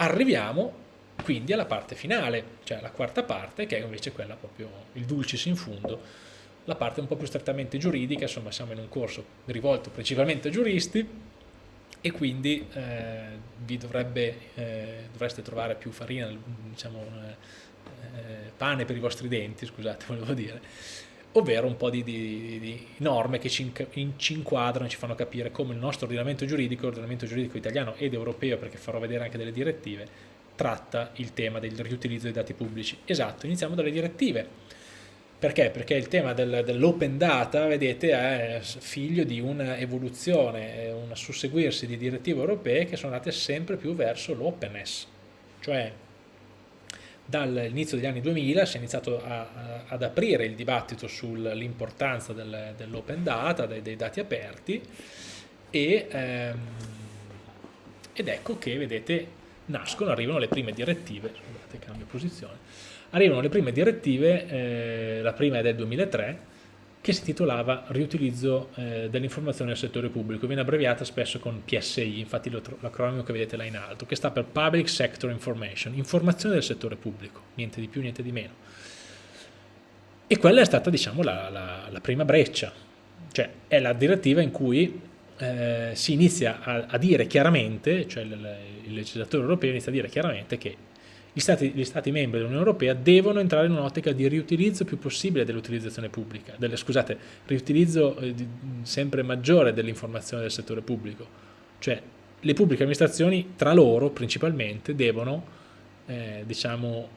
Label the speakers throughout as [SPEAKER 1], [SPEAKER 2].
[SPEAKER 1] arriviamo quindi alla parte finale, cioè la quarta parte, che è invece quella proprio, il dulcis in fundo, la parte un po' più strettamente giuridica, insomma siamo in un corso rivolto principalmente a giuristi e quindi eh, vi dovrebbe, eh, dovreste trovare più farina, diciamo, eh, pane per i vostri denti, scusate, volevo dire, ovvero un po' di, di, di norme che ci, ci, inquadrano e ci fanno capire come il nostro ordinamento giuridico, l'ordinamento giuridico italiano ed europeo, perché farò vedere anche delle direttive, tratta il tema del riutilizzo dei dati pubblici. Esatto, iniziamo dalle direttive. Perché? Perché il tema del, dell'open data, vedete, è figlio di un'evoluzione, un susseguirsi di direttive europee che sono andate sempre più verso l'openness, cioè dall'inizio degli anni 2000 si è iniziato a, a, ad aprire il dibattito sull'importanza del, dell'open data, dei, dei, dati aperti e, ehm, ed ecco che vedete nascono, arrivano le prime direttive, scusate cambio posizione, arrivano le prime direttive, eh, la prima è del 2003 che si titolava Riutilizzo eh, dell'informazione nel settore pubblico, viene abbreviata spesso con PSI, infatti l'acronimo che vedete là in alto, che sta per Public Sector Information, informazione del settore pubblico, niente di più, niente di meno. E quella è stata diciamo, la, la, la prima breccia, cioè è la direttiva in cui eh, si inizia a, a, dire chiaramente, cioè il, il legislatore europeo inizia a dire chiaramente che gli stati, gli stati, membri dell'Unione Europea devono entrare in un'ottica di riutilizzo più possibile dell'utilizzazione pubblica, delle, scusate, riutilizzo eh, sempre maggiore dell'informazione del settore pubblico. Cioè le pubbliche amministrazioni tra loro principalmente devono eh, diciamo,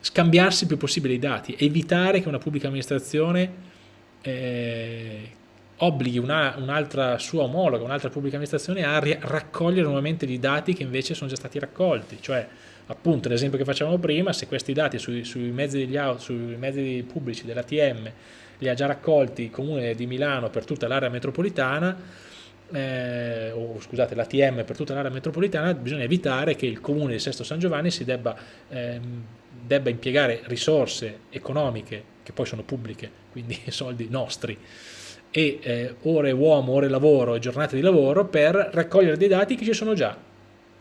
[SPEAKER 1] scambiarsi il più possibile i dati, evitare che una pubblica amministrazione eh, obblighi un'altra un sua omologa, un'altra pubblica amministrazione a raccogliere nuovamente i dati che invece sono già stati raccolti, cioè appunto l'esempio che facevamo prima, se questi dati sui, sui, mezzi, auto, sui mezzi, pubblici dell'ATM li ha già raccolti il comune di Milano per tutta l'area metropolitana, eh, o scusate l'ATM per tutta l'area metropolitana, bisogna evitare che il comune di Sesto San Giovanni si debba, ehm, debba impiegare risorse economiche, che poi sono pubbliche, quindi soldi nostri, e eh, ore uomo, ore lavoro e giornate di lavoro per raccogliere dei dati che ci sono già,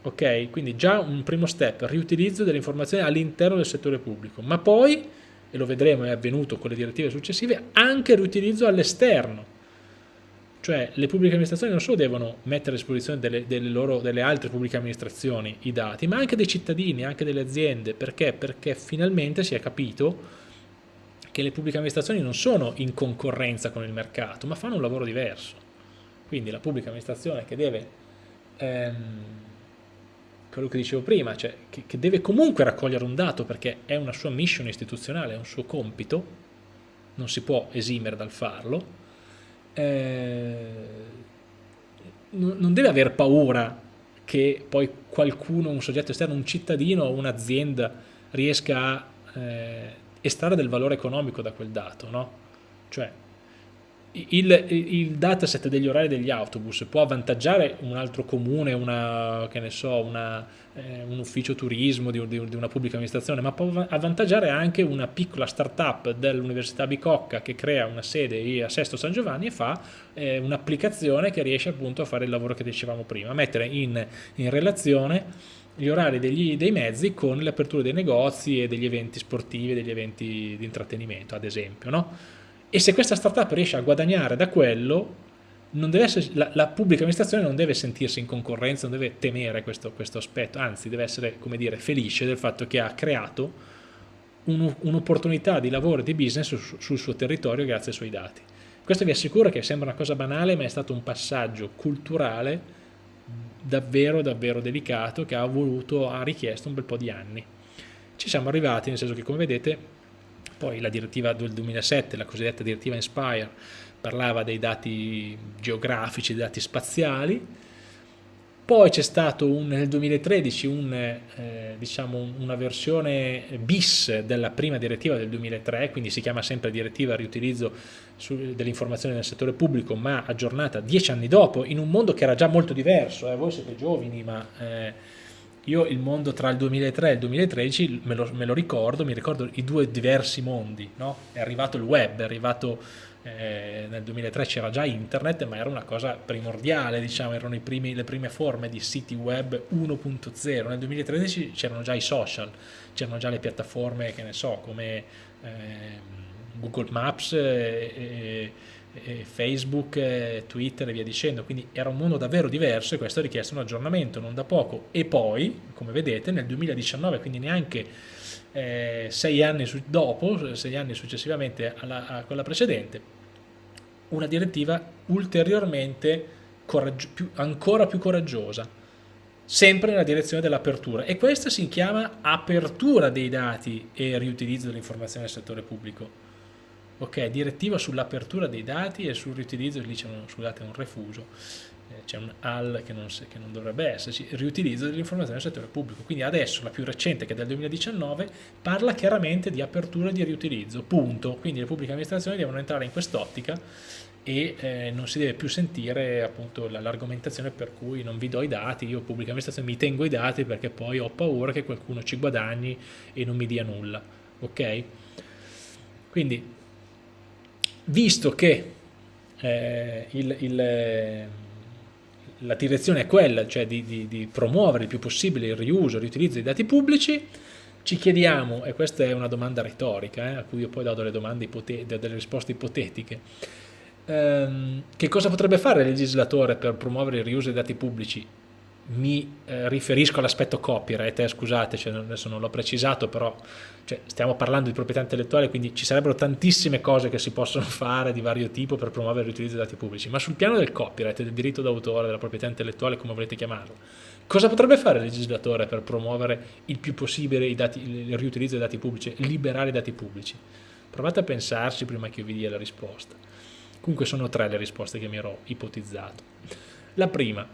[SPEAKER 1] ok? Quindi già un primo step, riutilizzo delle informazioni all'interno del settore pubblico, ma poi, e lo vedremo è avvenuto con le direttive successive, anche riutilizzo all'esterno. Cioè le pubbliche amministrazioni non solo devono mettere a disposizione delle, delle, loro, delle altre pubbliche amministrazioni i dati, ma anche dei cittadini, anche delle aziende. Perché? Perché finalmente si è capito che le pubbliche amministrazioni non sono in concorrenza con il mercato, ma fanno un lavoro diverso. Quindi la pubblica amministrazione che deve... Ehm, quello che dicevo prima, cioè che, che, deve comunque raccogliere un dato perché è una sua mission istituzionale, è un suo compito, non si può esimere dal farlo, eh, non deve aver paura che poi qualcuno, un soggetto esterno, un cittadino o un'azienda riesca a eh, estrarre del valore economico da quel dato, no? Cioè, il, il, dataset degli orari degli autobus può avvantaggiare un altro comune, una, so, una, eh, un ufficio turismo di, di, di, una pubblica amministrazione, ma può avvantaggiare anche una piccola start-up dell'Università Bicocca che crea una sede a Sesto San Giovanni e fa eh, un'applicazione che riesce appunto a fare il lavoro che dicevamo prima, mettere in, in relazione gli orari degli, dei mezzi con le aperture dei negozi e degli eventi sportivi, degli eventi di intrattenimento ad esempio, no? E se questa startup riesce a guadagnare da quello, essere, la, la, pubblica amministrazione non deve sentirsi in concorrenza, non deve temere questo, questo aspetto, anzi deve essere dire, felice del fatto che ha creato un'opportunità un di lavoro e di business su, sul suo territorio grazie ai suoi dati. Questo vi assicuro che sembra una cosa banale, ma è stato un passaggio culturale davvero davvero delicato che ha voluto, ha richiesto un bel po' di anni. Ci siamo arrivati, nel senso che come vedete poi la direttiva del 2007, la cosiddetta direttiva Inspire, parlava dei dati geografici, dei dati spaziali, poi c'è stato un, nel 2013 un, eh, diciamo una versione bis della prima direttiva del 2003, quindi si chiama sempre direttiva riutilizzo dell'informazione nel settore pubblico, ma aggiornata dieci anni dopo, in un mondo che era già molto diverso, eh, voi siete giovani, ma eh, io il mondo tra il 2003 e il 2013 me lo, me lo ricordo, mi ricordo i due diversi mondi, no? È arrivato il web, è arrivato eh, nel 2003 c'era già internet, ma era una cosa primordiale, diciamo, erano primi, le prime forme di siti web 1.0. Nel 2013 c'erano già i social, c'erano già le piattaforme, che ne so, come eh, Google Maps e, e Facebook, e Twitter e via dicendo, quindi era un mondo davvero diverso e questo ha richiesto un aggiornamento non da poco. E poi, come vedete, nel 2019, quindi neanche eh, sei anni dopo, sei anni successivamente alla, a quella precedente, una direttiva ulteriormente più, ancora più coraggiosa, sempre nella direzione dell'apertura e questa si chiama apertura dei dati e riutilizzo dell'informazione nel settore pubblico. Ok, direttiva sull'apertura dei dati e sul riutilizzo, lì c'è un, un refuso, eh, c'è un AL che non, che non, dovrebbe esserci, riutilizzo dell'informazione nel settore pubblico. Quindi adesso la più recente, che è del 2019, parla chiaramente di apertura e di riutilizzo, punto. Quindi le pubbliche amministrazioni devono entrare in quest'ottica e eh, non si deve più sentire l'argomentazione per cui non vi do i dati, io pubblica amministrazione mi tengo i dati perché poi ho paura che qualcuno ci guadagni e non mi dia nulla, ok? Quindi, visto che eh, il, il, la direzione è quella, cioè di, di, di promuovere il più possibile il riuso, il riutilizzo dei dati pubblici, ci chiediamo, e questa è una domanda retorica, eh, a cui io poi do delle, delle risposte ipotetiche, ehm, che cosa potrebbe fare il legislatore per promuovere il riuso dei dati pubblici? Mi eh, riferisco all'aspetto copyright, eh, scusate, cioè, adesso non l'ho precisato, però cioè, stiamo parlando di proprietà intellettuale, quindi ci sarebbero tantissime cose che si possono fare di vario tipo per promuovere l'utilizzo dei dati pubblici, ma sul piano del copyright, del diritto d'autore, della proprietà intellettuale, come volete chiamarlo, cosa potrebbe fare il legislatore per promuovere il più possibile dati, il riutilizzo dei dati pubblici, liberare i dati pubblici? Provate a pensarci prima che io vi dia la risposta. Comunque sono tre le risposte che mi ero ipotizzato. La prima,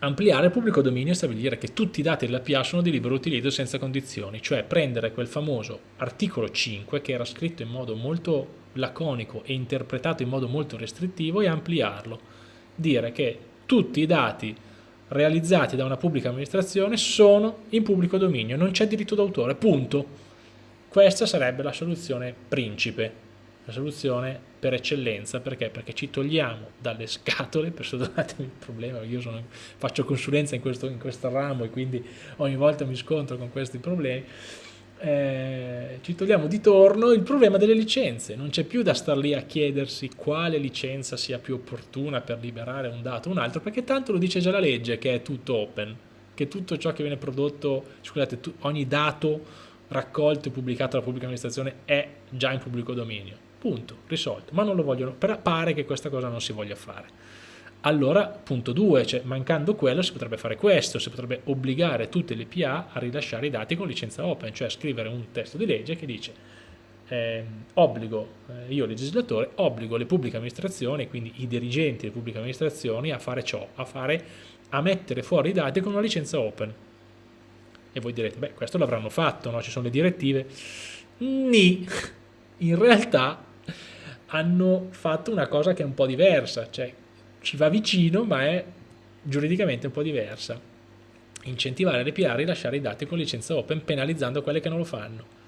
[SPEAKER 1] ampliare il pubblico dominio e stabilire che tutti i dati della PA sono di libero utilizzo senza condizioni, cioè prendere quel famoso articolo 5 che era scritto in modo molto laconico e interpretato in modo molto restrittivo e ampliarlo. Dire che tutti i dati realizzati da una pubblica amministrazione sono in pubblico dominio, non c'è diritto d'autore, punto. Questa sarebbe la soluzione principe la soluzione per eccellenza, perché? Perché ci togliamo dalle scatole, perdonatemi il problema, io sono, faccio consulenza in questo, in questo ramo e quindi ogni volta mi scontro con questi problemi, eh, ci togliamo di torno il problema delle licenze, non c'è più da star lì a chiedersi quale licenza sia più opportuna per liberare un dato o un altro, perché tanto lo dice già la legge che è tutto open, che tutto ciò che viene prodotto, scusate, ogni dato raccolto e pubblicato dalla pubblica amministrazione è già in pubblico dominio Punto, risolto. Ma non lo vogliono, pare che questa cosa non si voglia fare. Allora, punto 2, cioè mancando quello si potrebbe fare questo, si potrebbe obbligare tutte le PA a rilasciare i dati con licenza open, cioè scrivere un testo di legge che dice eh, obbligo, eh, io legislatore, obbligo le pubbliche amministrazioni, quindi i dirigenti delle pubbliche amministrazioni a fare ciò, a, fare, a mettere fuori i dati con una licenza open. E voi direte, beh, questo l'avranno fatto, no? ci sono le direttive. Ni, in realtà hanno fatto una cosa che è un po' diversa, cioè ci va vicino ma è giuridicamente un po' diversa. Incentivare le PA a rilasciare i dati con licenza open penalizzando quelle che non lo fanno.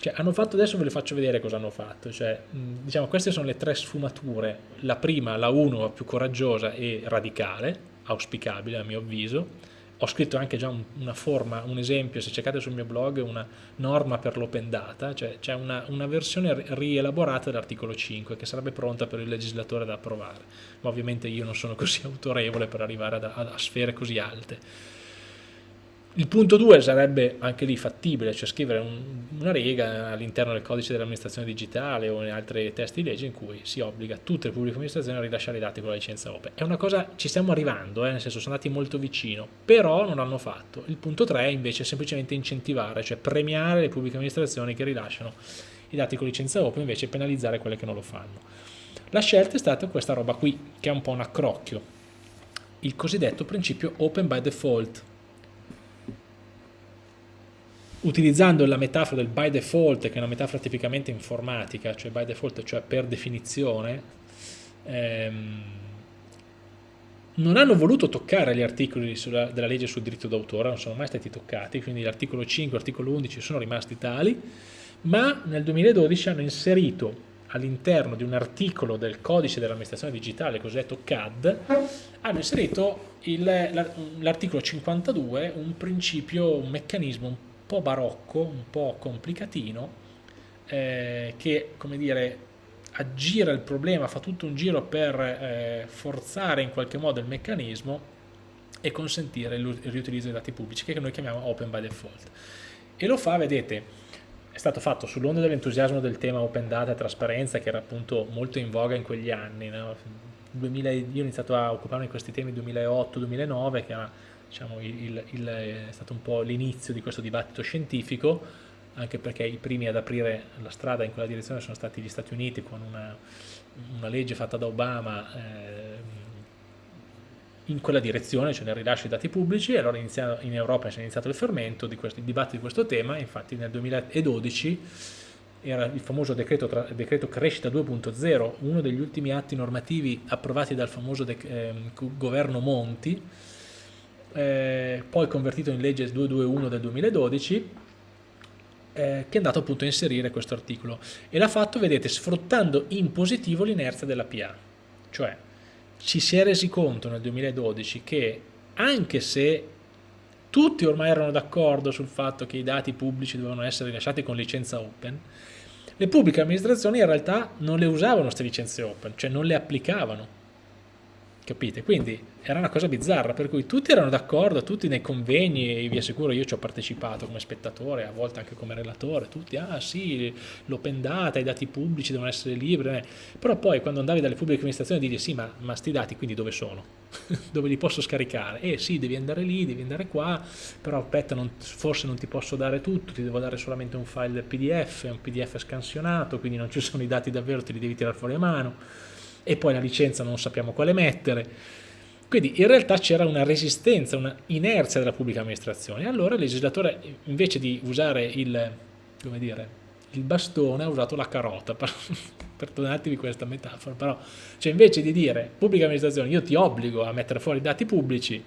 [SPEAKER 1] Cioè, hanno fatto, adesso ve le faccio vedere cosa hanno fatto, cioè, diciamo, queste sono le tre sfumature, la prima, la 1, più coraggiosa e radicale, auspicabile a mio avviso, ho scritto anche già un, una forma, un esempio, se cercate sul mio blog, una norma per l'open data, cioè c'è una, una, versione rielaborata dell'articolo 5 che sarebbe pronta per il legislatore da approvare, ma ovviamente io non sono così autorevole per arrivare a, a, a sfere così alte. Il punto 2 sarebbe anche lì fattibile, cioè scrivere un, una riga all'interno del codice dell'amministrazione digitale o in altri testi di legge in cui si obbliga tutte le pubbliche amministrazioni a rilasciare i dati con la licenza open. È una cosa, ci stiamo arrivando, eh, nel senso sono andati molto vicino, però non l'hanno fatto. Il punto 3 invece è semplicemente incentivare, cioè premiare le pubbliche amministrazioni che rilasciano i dati con licenza open invece penalizzare quelle che non lo fanno. La scelta è stata questa roba qui, che è un po' un accrocchio, il cosiddetto principio open by default, utilizzando la metafora del by default, che è una metafora tipicamente informatica, cioè by default, cioè per definizione, ehm, non hanno voluto toccare gli articoli sulla, della legge sul diritto d'autore, non sono mai stati toccati, quindi l'articolo 5 e l'articolo 11 sono rimasti tali, ma nel 2012 hanno inserito all'interno di un articolo del codice dell'amministrazione digitale, cosiddetto CAD, hanno inserito l'articolo 52, un principio, un meccanismo un po' barocco, un po' complicatino, eh, che, come dire, aggira il problema, fa tutto un giro per eh, forzare in qualche modo il meccanismo e consentire il riutilizzo dei dati pubblici, che noi chiamiamo open by default. E lo fa, vedete, è stato fatto sull'onda dell'entusiasmo del tema open data e trasparenza che era appunto molto in voga in quegli anni. No? 2000, io ho iniziato a occuparmi di questi temi nel 2008-2009 che era, diciamo, il, il, è stato un po' l'inizio di questo dibattito scientifico anche perché i primi ad aprire la strada in quella direzione sono stati gli Stati Uniti con una, una legge fatta da Obama eh, in quella direzione, cioè nel rilascio di dati pubblici, e allora in Europa è iniziato il fermento di questo, il dibattito di questo tema, infatti nel 2012 era il famoso decreto, decreto crescita 2.0, uno degli ultimi atti normativi approvati dal famoso eh, governo Monti, eh, poi convertito in legge 221 del 2012, eh, che è andato appunto a inserire questo articolo e l'ha fatto, vedete, sfruttando in positivo l'inerzia della PA, cioè ci si è resi conto nel 2012 che anche se tutti ormai erano d'accordo sul fatto che i dati pubblici dovevano essere rilasciati con licenza open, le pubbliche amministrazioni in realtà non le usavano queste licenze open, cioè non le applicavano capite? Quindi era una cosa bizzarra, per cui tutti erano d'accordo, tutti nei convegni, vi assicuro io ci ho partecipato come spettatore, a volte anche come relatore, tutti, ah sì, l'open data, i dati pubblici devono essere liberi, eh. però poi quando andavi dalle pubbliche amministrazioni dici sì, ma, ma sti dati quindi dove sono? dove li posso scaricare? Eh sì, devi andare lì, devi andare qua, però aspetta, non, forse non ti posso dare tutto, ti devo dare solamente un file PDF, un PDF scansionato, quindi non ci sono i dati davvero, te li devi tirare fuori a mano e poi la licenza non sappiamo quale mettere. Quindi in realtà c'era una resistenza, una inerzia della pubblica amministrazione. Allora il legislatore invece di usare il, dire, il bastone ha usato la carota, perdonatevi questa metafora, però cioè invece di dire pubblica amministrazione io ti obbligo a mettere fuori i dati pubblici,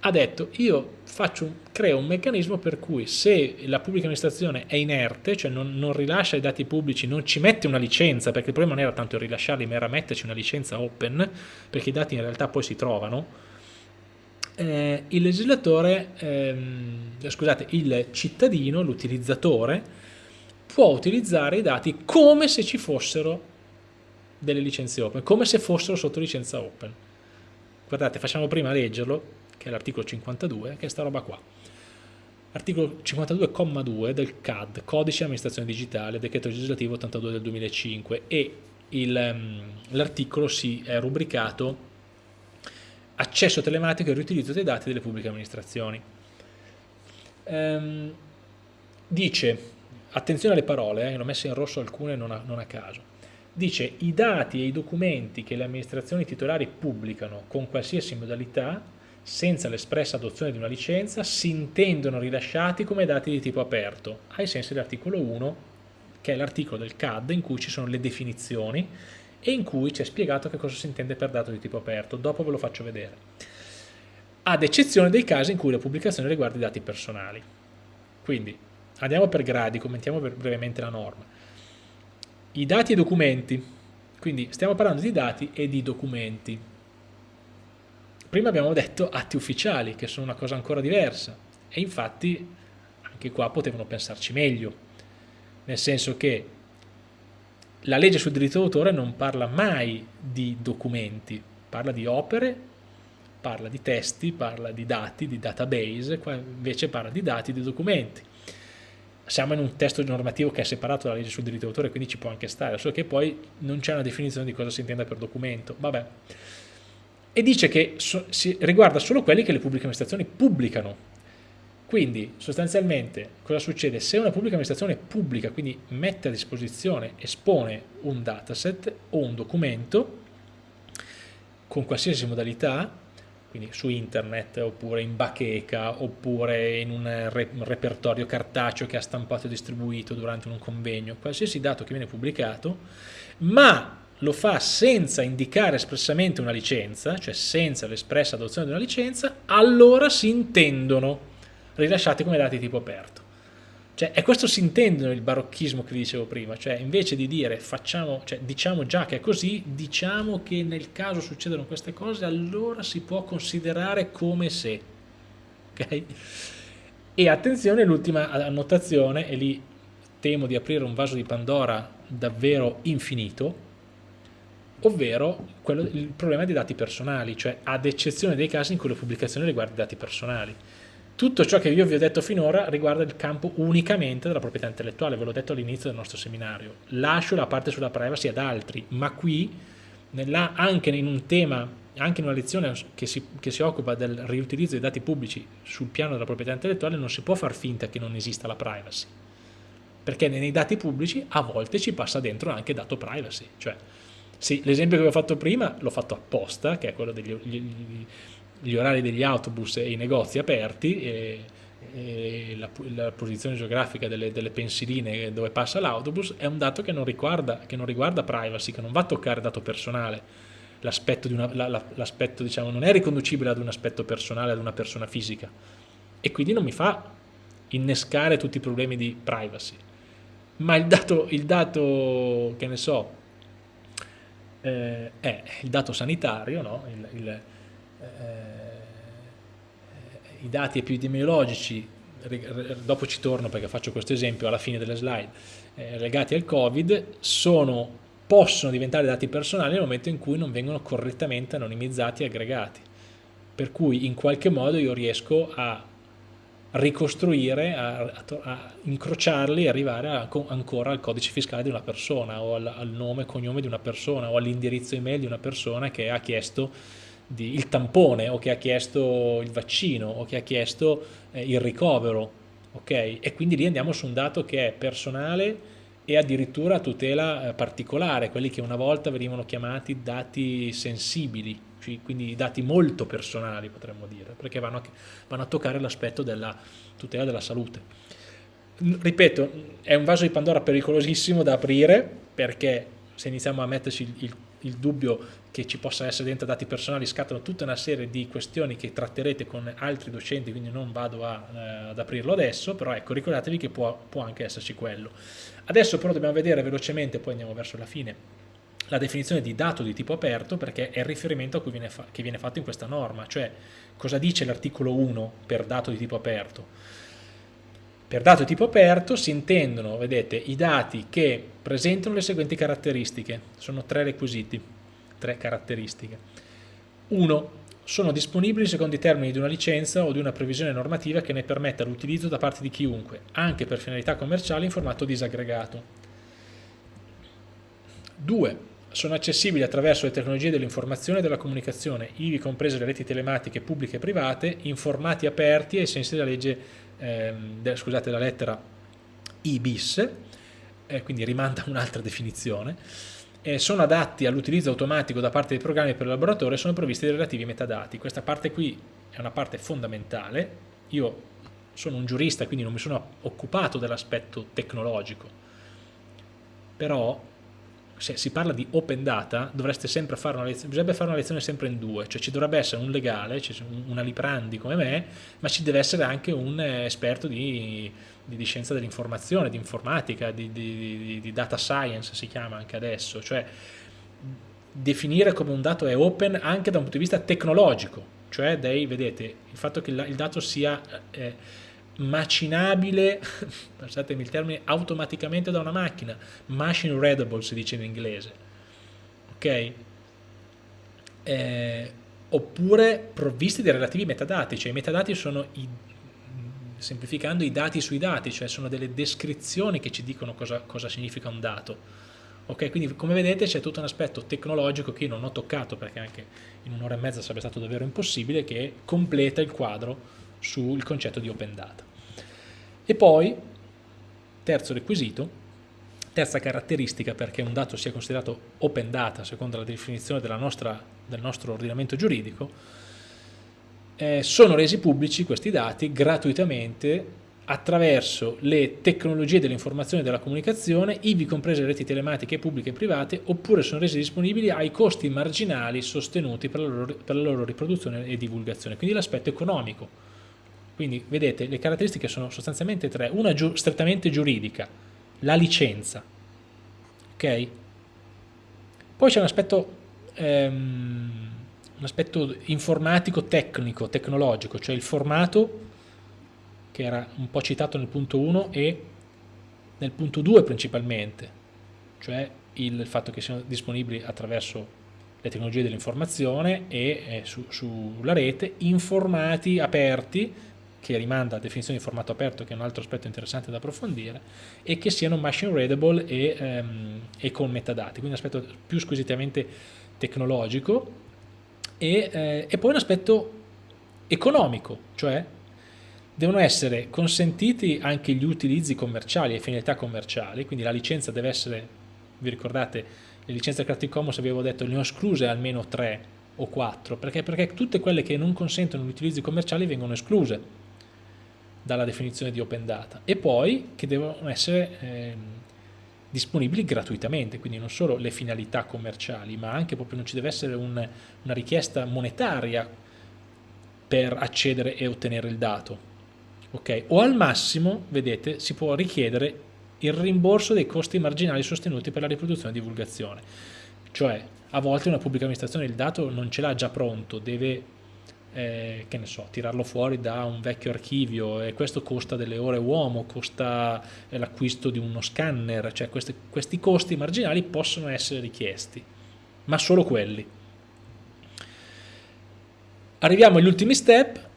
[SPEAKER 1] ha detto io faccio, creo un meccanismo per cui se la pubblica amministrazione è inerte, cioè non, non, rilascia i dati pubblici, non ci mette una licenza, perché il problema non era tanto rilasciarli, ma era metterci una licenza open, perché i dati in realtà poi si trovano, eh, il legislatore, ehm, scusate, il cittadino, l'utilizzatore, può utilizzare i dati come se ci fossero delle licenze open, come se fossero sotto licenza open. Guardate, facciamo prima leggerlo, che è l'articolo 52, che è sta roba qua. Articolo 52,2 del CAD, Codice Amministrazione Digitale, Decreto Legislativo 82 del 2005 e ehm, l'articolo si è rubricato accesso telematico e riutilizzo dei dati delle pubbliche amministrazioni. Ehm, dice, attenzione alle parole, eh, ne ho messe in rosso alcune non a, non a caso, dice i dati e i documenti che le amministrazioni titolari pubblicano con qualsiasi modalità senza l'espressa adozione di una licenza si intendono rilasciati come dati di tipo aperto, ai sensi dell'articolo 1, che è l'articolo del CAD in cui ci sono le definizioni e in cui ci è spiegato che cosa si intende per dato di tipo aperto, dopo ve lo faccio vedere, ad eccezione dei casi in cui la pubblicazione riguarda i dati personali. Quindi andiamo per gradi, commentiamo brevemente la norma. I dati e i documenti, quindi stiamo parlando di dati e di documenti, Prima abbiamo detto atti ufficiali, che sono una cosa ancora diversa, e infatti anche qua potevano pensarci meglio, nel senso che la legge sul diritto d'autore non parla mai di documenti, parla di opere, parla di testi, parla di dati, di database, qua invece parla di dati, di documenti. Siamo in un testo normativo che è separato dalla legge sul diritto d'autore, quindi ci può anche stare, solo che poi non c'è una definizione di cosa si intenda per documento. Vabbè e dice che so, si riguarda solo quelli che le pubbliche amministrazioni pubblicano. Quindi sostanzialmente cosa succede? Se una pubblica amministrazione pubblica, quindi mette a disposizione, espone un dataset o un documento con qualsiasi modalità, quindi su internet oppure in bacheca oppure in un, re, un repertorio cartaceo che ha stampato e distribuito durante un convegno, qualsiasi dato che viene pubblicato, ma lo fa senza indicare espressamente una licenza, cioè senza l'espressa adozione di una licenza, allora si intendono rilasciati come dati tipo aperto. Cioè, è questo si intendono il barocchismo che vi dicevo prima, cioè invece di dire facciamo, cioè, diciamo già che è così, diciamo che nel caso succedono queste cose, allora si può considerare come se. Ok? E attenzione, l'ultima annotazione, e lì temo di aprire un vaso di Pandora davvero infinito, ovvero quello, il problema dei dati personali, cioè ad eccezione dei casi in cui la pubblicazione riguarda i dati personali. Tutto ciò che io vi ho detto finora riguarda il campo unicamente della proprietà intellettuale, ve l'ho detto all'inizio del nostro seminario. Lascio la parte sulla privacy ad altri, ma qui, nella, anche in un tema, anche in una lezione che si, che si occupa del riutilizzo dei dati pubblici sul piano della proprietà intellettuale, non si può far finta che non esista la privacy. Perché nei dati pubblici a volte ci passa dentro anche dato privacy. Cioè, sì, l'esempio che vi ho fatto prima l'ho fatto apposta, che è quello degli, gli, gli orari degli autobus e i negozi aperti e, e la, la, posizione geografica delle, delle pensiline dove passa l'autobus è un dato che non, riguarda, che non riguarda privacy, che non va a toccare dato personale. L'aspetto la, diciamo, non è riconducibile ad un aspetto personale, ad una persona fisica e quindi non mi fa innescare tutti i problemi di privacy. Ma il dato, il dato che ne so, eh, è il dato sanitario, no? il, il eh, i dati epidemiologici, dopo ci torno perché faccio questo esempio alla fine delle slide, eh, legati al Covid, sono, possono diventare dati personali nel momento in cui non vengono correttamente anonimizzati e aggregati. Per cui in qualche modo io riesco a ricostruire, a, a, a incrociarli e arrivare a, ancora al codice fiscale di una persona o al, al nome e cognome di una persona o all'indirizzo email di una persona che ha chiesto di, il tampone o che ha chiesto il vaccino o che ha chiesto eh, il ricovero, ok? E quindi lì andiamo su un dato che è personale e addirittura tutela eh, particolare, quelli che una volta venivano chiamati dati sensibili, quindi dati molto personali potremmo dire, perché vanno a, vanno a toccare l'aspetto della tutela della salute. Ripeto, è un vaso di Pandora pericolosissimo da aprire perché se iniziamo a metterci il, il il dubbio che ci possa essere dentro dati personali scattano tutta una serie di questioni che tratterete con altri docenti, quindi non vado a, eh, ad aprirlo adesso, però ecco, ricordatevi che può, può anche esserci quello. Adesso però dobbiamo vedere velocemente, poi andiamo verso la fine, la definizione di dato di tipo aperto perché è il riferimento a cui viene che viene fatto in questa norma, cioè cosa dice l'articolo 1 per dato di tipo aperto. Per dato di tipo aperto si intendono, vedete, i dati che presentano le seguenti caratteristiche, sono tre requisiti, tre caratteristiche. Uno, sono disponibili secondo i termini di una licenza o di una previsione normativa che ne permetta l'utilizzo da parte di chiunque, anche per finalità commerciali in formato disaggregato. 2. Sono accessibili attraverso le tecnologie dell'informazione e della comunicazione, ivi comprese le reti telematiche pubbliche e private, in formati aperti ai sensi della legge ehm, scusate la lettera I bis, eh, quindi rimanda un'altra definizione, eh, sono adatti all'utilizzo automatico da parte dei programmi per il laboratorio e sono provvisti dei relativi metadati. Questa parte qui è una parte fondamentale, io sono un giurista quindi non mi sono occupato dell'aspetto tecnologico, però se si parla di open data dovreste sempre fare una lezione, bisognerebbe fare una lezione sempre in due, cioè ci dovrebbe essere un legale, una Liprandi come me, ma ci deve essere anche un eh, esperto di, di, di scienza dell'informazione, di informatica, di, di, data science si chiama anche adesso, cioè definire come un dato è open anche da un punto di vista tecnologico, cioè dei, vedete, il fatto che il dato sia... Eh, macinabile, passatemi il termine, automaticamente da una macchina, machine readable si dice in inglese, ok? Eh, oppure provvisti dei relativi metadati, cioè i metadati sono i, semplificando i dati sui dati, cioè sono delle descrizioni che ci dicono cosa, cosa significa un dato. Ok, quindi come vedete c'è tutto un aspetto tecnologico che io non ho toccato perché anche in un'ora e mezza sarebbe stato davvero impossibile che completa il quadro sul concetto di open data. E poi, terzo requisito, terza caratteristica perché un dato sia considerato open data secondo la definizione nostra, del nostro ordinamento giuridico, eh, sono resi pubblici questi dati gratuitamente attraverso le tecnologie dell'informazione e della comunicazione, ivi comprese le reti telematiche pubbliche e private, oppure sono resi disponibili ai costi marginali sostenuti per la loro, per la loro riproduzione e divulgazione. Quindi l'aspetto economico. Quindi vedete, le caratteristiche sono sostanzialmente tre. Una giu strettamente giuridica, la licenza. Ok? Poi c'è un aspetto... Ehm, un aspetto informatico, tecnico, tecnologico, cioè il formato che era un po' citato nel punto 1 e nel punto 2 principalmente, cioè il fatto che siano disponibili attraverso le tecnologie dell'informazione e eh, su, sulla rete informati aperti che rimanda a definizione di formato aperto che è un altro aspetto interessante da approfondire e che siano machine readable e, ehm, e con metadati, quindi un aspetto più squisitamente tecnologico e, eh, e poi un aspetto economico, cioè devono essere consentiti anche gli utilizzi commerciali e finalità commerciali, quindi la licenza deve essere, vi ricordate, le licenze Creative Commons avevo detto ne ho escluse almeno 3 o 4, perché? perché tutte quelle che non consentono gli utilizzi commerciali vengono escluse dalla definizione di open data e poi che devono essere eh, disponibili gratuitamente, quindi non solo le finalità commerciali, ma anche proprio non ci deve essere un, una richiesta monetaria per accedere e ottenere il dato, ok? O al massimo, vedete, si può richiedere il rimborso dei costi marginali sostenuti per la riproduzione e divulgazione. Cioè, a volte una pubblica amministrazione il dato non ce l'ha già pronto, deve, eh, che ne so, tirarlo fuori da un vecchio archivio e questo costa delle ore uomo, costa eh, l'acquisto di uno scanner, cioè questi, questi costi marginali possono essere richiesti, ma solo quelli. Arriviamo agli ultimi step,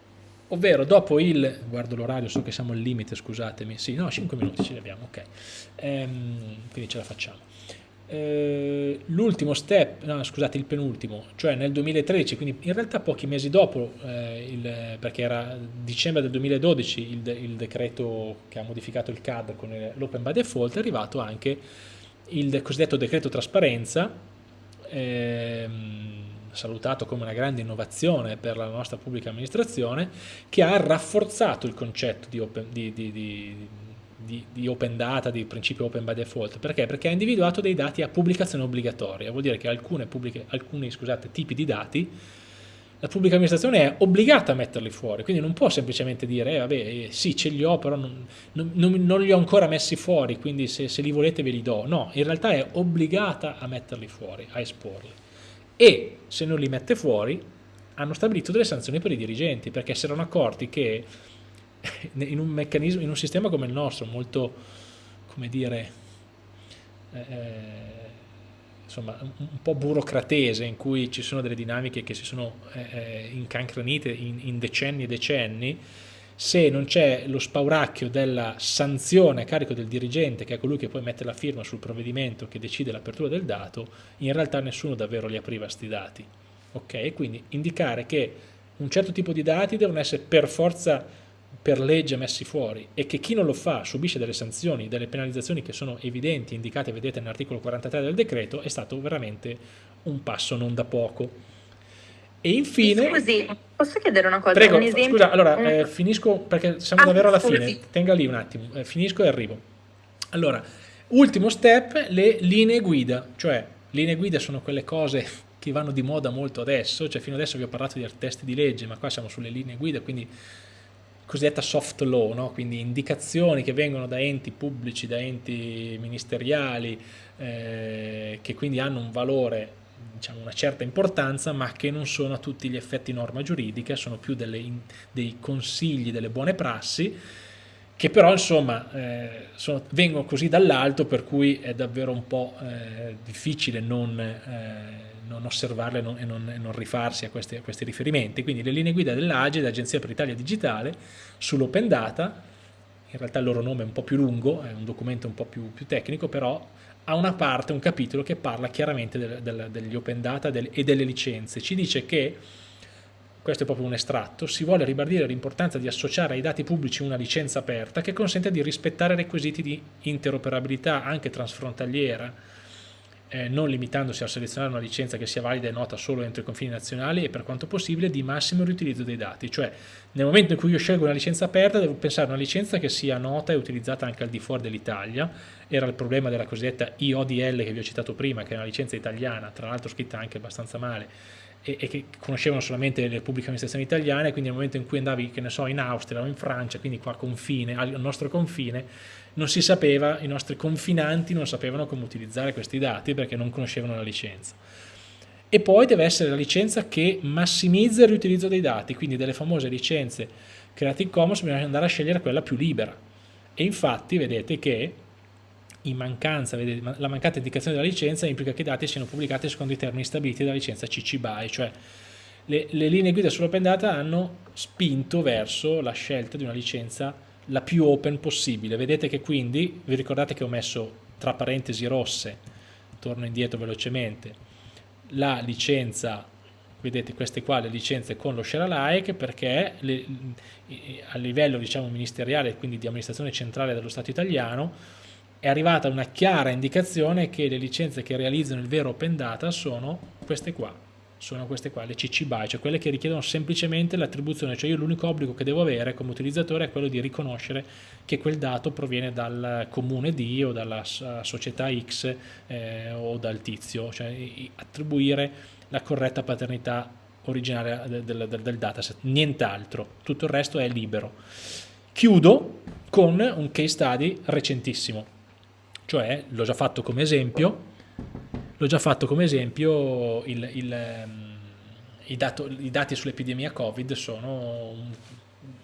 [SPEAKER 1] ovvero dopo il, guardo l'orario, so che siamo al limite, scusatemi, sì, no, 5 minuti ce li abbiamo, ok, ehm, quindi ce la facciamo. Eh, l'ultimo step, no scusate, il penultimo, cioè nel 2013, quindi in realtà pochi mesi dopo, eh, il, perché era dicembre del 2012 il, il, decreto che ha modificato il CAD con l'Open by Default, è arrivato anche il cosiddetto decreto trasparenza, ehm, salutato come una grande innovazione per la nostra pubblica amministrazione, che ha rafforzato il concetto di open, di, di, di, di open data, di principio open by default. Perché? Perché ha individuato dei dati a pubblicazione obbligatoria, vuol dire che alcuni tipi di dati la pubblica amministrazione è obbligata a metterli fuori, quindi non può semplicemente dire, eh, vabbè, eh, sì, ce li ho, però non, non, non, li ho ancora messi fuori, quindi se, se li volete ve li do. No, in realtà è obbligata a metterli fuori, a esporli e se non li mette fuori hanno stabilito delle sanzioni per i dirigenti perché si erano accorti che in un meccanismo, in un sistema come il nostro, molto, come dire, eh, insomma, un po' burocratese, in cui ci sono delle dinamiche che si sono eh, eh incancrenite in, in decenni e decenni, se non c'è lo spauracchio della sanzione a carico del dirigente, che è colui che poi mette la firma sul provvedimento che decide l'apertura del dato, in realtà nessuno davvero li apriva sti dati. Ok? Quindi indicare che un certo tipo di dati devono essere per forza per legge messi fuori e che chi non lo fa subisce delle sanzioni, delle penalizzazioni che sono evidenti, indicate, vedete nell'articolo 43 del decreto, è stato veramente un passo non da poco. E infine...
[SPEAKER 2] Scusi, posso chiedere una cosa?
[SPEAKER 1] Prego,
[SPEAKER 2] un esempio?
[SPEAKER 1] scusa, allora eh, finisco perché siamo ah, davvero alla scusi. fine, tenga lì un attimo, eh, finisco e arrivo. Allora, ultimo step, le linee guida, cioè linee guida sono quelle cose che vanno di moda molto adesso, cioè fino adesso vi ho parlato di testi di legge, ma qua siamo sulle linee guida, quindi cosiddetta soft law, no? quindi indicazioni che vengono da enti pubblici, da enti ministeriali, eh, che quindi hanno un valore diciamo, una certa importanza ma che non sono a tutti gli effetti norma giuridica, sono più delle, dei consigli, delle buone prassi che però insomma eh, sono, vengono così dall'alto per cui è davvero un po' eh, difficile non, eh, non osservarle non, e, non, e, non, rifarsi a questi, a questi, riferimenti. Quindi le linee guida dell'AGE, l'Agenzia per l'Italia Digitale, sull'open data, in realtà il loro nome è un po' più lungo, è un documento un po' più, più tecnico, però ha una parte, un capitolo che parla chiaramente del, del, degli open data del, e delle licenze. Ci dice che, questo è proprio un estratto, si vuole ribadire l'importanza di associare ai dati pubblici una licenza aperta che consente di rispettare requisiti di interoperabilità anche transfrontaliera eh, non limitandosi a selezionare una licenza che sia valida e nota solo entro i confini nazionali e per quanto possibile di massimo riutilizzo dei dati, cioè nel momento in cui io scelgo una licenza aperta devo pensare a una licenza che sia nota e utilizzata anche al di fuori dell'Italia, era il problema della cosiddetta IODL che vi ho citato prima, che è una licenza italiana, tra l'altro scritta anche abbastanza male, e, e, che conoscevano solamente le pubbliche amministrazioni italiane, quindi nel momento in cui andavi, che ne so, in Austria o in Francia, quindi qua confine, al nostro confine, non si sapeva, i nostri confinanti non sapevano come utilizzare questi dati perché non conoscevano la licenza. E poi deve essere la licenza che massimizza il riutilizzo dei dati, quindi delle famose licenze Creative Commons bisogna andare a scegliere quella più libera. E infatti vedete che in mancanza, vedete, la mancata indicazione della licenza implica che i dati siano pubblicati secondo i termini stabiliti dalla licenza CC BY, cioè le, le linee guida sull'open data hanno spinto verso la scelta di una licenza la più open possibile. Vedete che quindi, vi ricordate che ho messo tra parentesi rosse, torno indietro velocemente, la licenza, vedete queste qua le licenze con lo share alike perché le, a livello diciamo ministeriale, quindi di amministrazione centrale dello Stato italiano, è arrivata una chiara indicazione che le licenze che realizzano il vero open data sono queste qua, sono queste qua, le CC BY, cioè quelle che richiedono semplicemente l'attribuzione, cioè io l'unico obbligo che devo avere come utilizzatore è quello di riconoscere che quel dato proviene dal comune D o dalla società X eh, o dal tizio, cioè attribuire la corretta paternità originaria del, del, del dataset, nient'altro, tutto il resto è libero. Chiudo con un case study recentissimo, cioè l'ho già fatto come esempio, l'ho già fatto come esempio, il, il, ehm, i, dato, i, dati sull'epidemia Covid sono,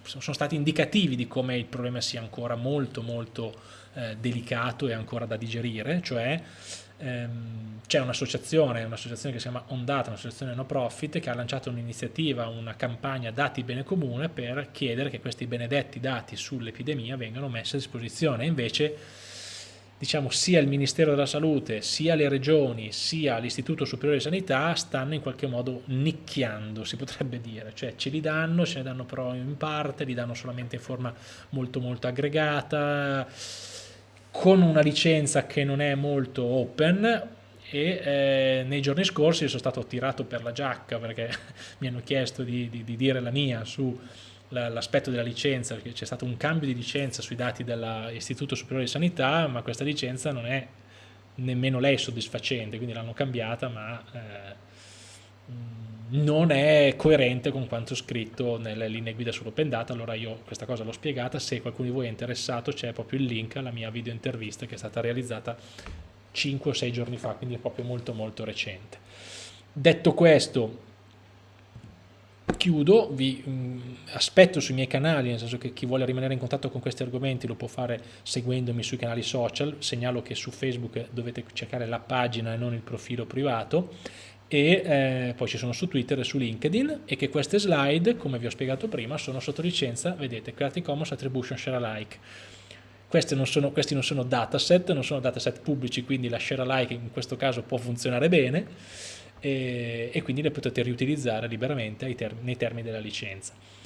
[SPEAKER 1] sono, stati indicativi di come il problema sia ancora molto molto eh, delicato e ancora da digerire, cioè ehm, c'è un'associazione, un'associazione che si chiama Ondata, un'associazione no profit, che ha lanciato un'iniziativa, una campagna dati bene comune per chiedere che questi benedetti dati sull'epidemia vengano messi a disposizione, invece diciamo, sia il Ministero della Salute, sia le regioni, sia l'Istituto Superiore di Sanità stanno in qualche modo nicchiando, si potrebbe dire, cioè ce li danno, ce ne danno però in parte, li danno solamente in forma molto molto aggregata, con una licenza che non è molto open e eh, nei giorni scorsi sono stato tirato per la giacca perché mi hanno chiesto di, di, di dire la mia su l'aspetto della licenza, perché c'è stato un cambio di licenza sui dati dell'Istituto Superiore di Sanità, ma questa licenza non è nemmeno lei soddisfacente, quindi l'hanno cambiata, ma eh, non è coerente con quanto scritto nelle linee guida sull'open data, allora io questa cosa l'ho spiegata, se qualcuno di voi è interessato c'è proprio il link alla mia video intervista che è stata realizzata 5 o 6 giorni fa, quindi è proprio molto molto recente. Detto questo, chiudo, vi mh, mm, aspetto sui miei canali, nel senso che chi vuole rimanere in contatto con questi argomenti lo può fare seguendomi sui canali social, segnalo che su Facebook dovete cercare la pagina e non il profilo privato e eh, poi ci sono su Twitter e su LinkedIn e che queste slide, come vi ho spiegato prima, sono sotto licenza, vedete, Creative Commons Attribution Share Alike. Non sono, questi non sono dataset, non sono dataset pubblici, quindi la share alike in questo caso può funzionare bene e, e quindi le potete riutilizzare liberamente term nei termini della licenza.